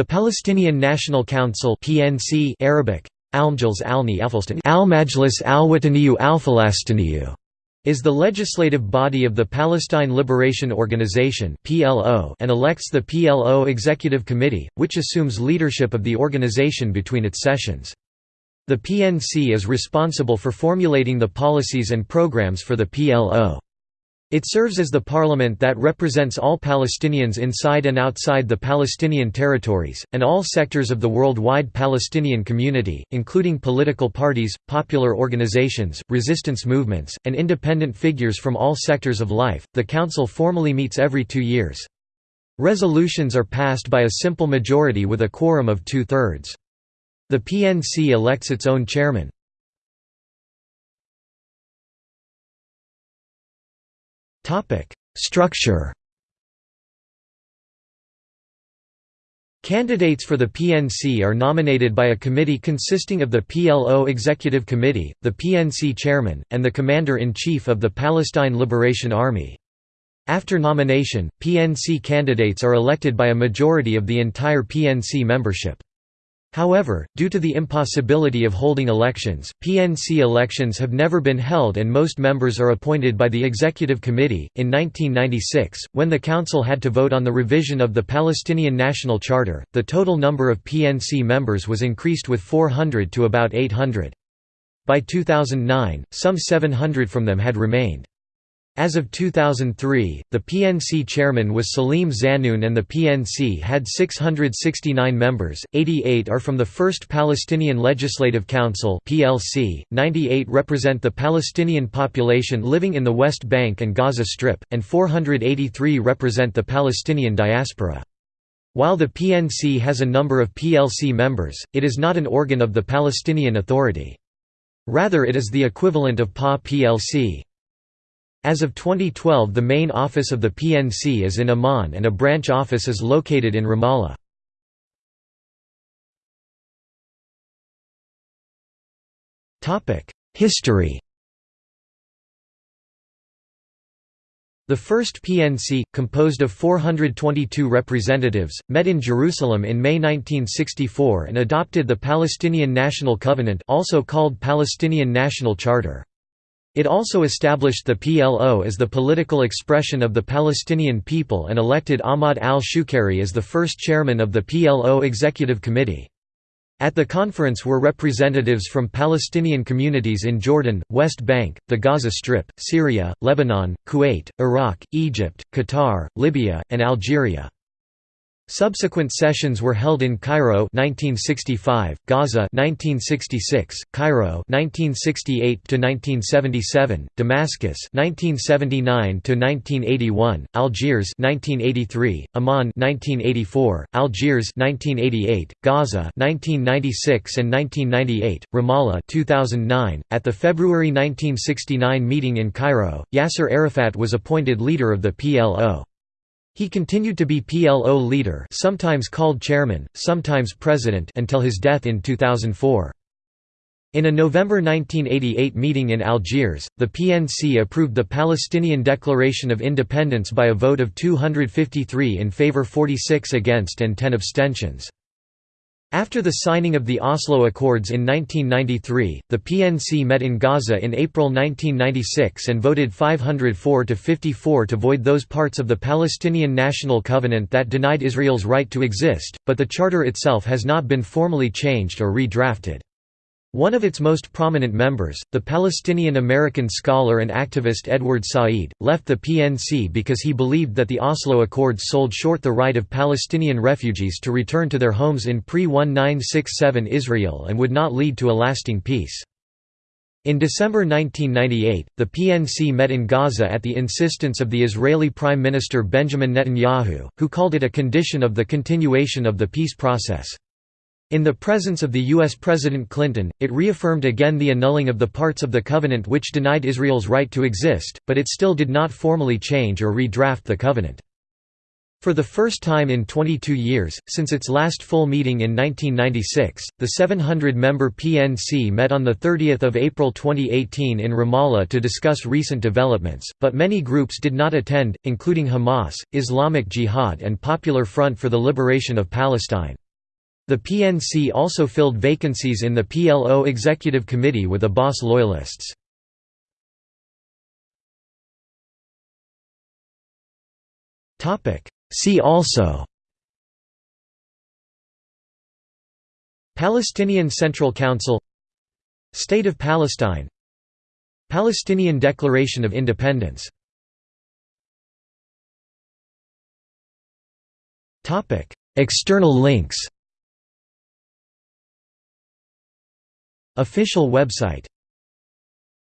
The Palestinian National Council (PNC) Arabic Al-Majlis al-Wataniyu al-Falastiniyu is the legislative body of the Palestine Liberation Organization (PLO) and elects the PLO Executive Committee, which assumes leadership of the organization between its sessions. The PNC is responsible for formulating the policies and programs for the PLO. It serves as the parliament that represents all Palestinians inside and outside the Palestinian territories, and all sectors of the worldwide Palestinian community, including political parties, popular organizations, resistance movements, and independent figures from all sectors of life. The council formally meets every two years. Resolutions are passed by a simple majority with a quorum of two thirds. The PNC elects its own chairman. Structure Candidates for the PNC are nominated by a committee consisting of the PLO Executive Committee, the PNC Chairman, and the Commander-in-Chief of the Palestine Liberation Army. After nomination, PNC candidates are elected by a majority of the entire PNC membership. However, due to the impossibility of holding elections, PNC elections have never been held and most members are appointed by the Executive Committee. In 1996, when the Council had to vote on the revision of the Palestinian National Charter, the total number of PNC members was increased with 400 to about 800. By 2009, some 700 from them had remained. As of 2003, the PNC chairman was Salim Zanoun and the PNC had 669 members, 88 are from the First Palestinian Legislative Council PLC, 98 represent the Palestinian population living in the West Bank and Gaza Strip, and 483 represent the Palestinian diaspora. While the PNC has a number of PLC members, it is not an organ of the Palestinian Authority. Rather it is the equivalent of PA PLC. As of 2012 the main office of the PNC is in Amman and a branch office is located in Ramallah. History The first PNC, composed of 422 representatives, met in Jerusalem in May 1964 and adopted the Palestinian National Covenant also called Palestinian National Charter. It also established the PLO as the political expression of the Palestinian people and elected Ahmad al-Shukeiri as the first chairman of the PLO Executive Committee. At the conference were representatives from Palestinian communities in Jordan, West Bank, the Gaza Strip, Syria, Lebanon, Kuwait, Iraq, Egypt, Qatar, Libya, and Algeria. Subsequent sessions were held in Cairo 1965, Gaza 1966, Cairo 1968 to 1977, Damascus 1979 to 1981, Algiers 1983, Amman 1984, Algiers 1988, Gaza 1996 and 1998, Ramallah 2009. At the February 1969 meeting in Cairo, Yasser Arafat was appointed leader of the PLO. He continued to be PLO leader sometimes called chairman, sometimes president until his death in 2004. In a November 1988 meeting in Algiers, the PNC approved the Palestinian Declaration of Independence by a vote of 253 in favor 46 against and 10 abstentions. After the signing of the Oslo Accords in 1993, the PNC met in Gaza in April 1996 and voted 504 to 54 to void those parts of the Palestinian National Covenant that denied Israel's right to exist, but the charter itself has not been formally changed or redrafted. One of its most prominent members, the Palestinian-American scholar and activist Edward Said, left the PNC because he believed that the Oslo Accords sold short the right of Palestinian refugees to return to their homes in pre-1967 Israel and would not lead to a lasting peace. In December 1998, the PNC met in Gaza at the insistence of the Israeli Prime Minister Benjamin Netanyahu, who called it a condition of the continuation of the peace process. In the presence of the U.S. President Clinton, it reaffirmed again the annulling of the parts of the covenant which denied Israel's right to exist, but it still did not formally change or redraft the covenant. For the first time in 22 years, since its last full meeting in 1996, the 700-member PNC met on 30 April 2018 in Ramallah to discuss recent developments, but many groups did not attend, including Hamas, Islamic Jihad and Popular Front for the Liberation of Palestine. The PNC also filled vacancies in the PLO Executive Committee with Abbas loyalists. See also Palestinian Central Council State of Palestine Palestinian Declaration of Independence External links Official website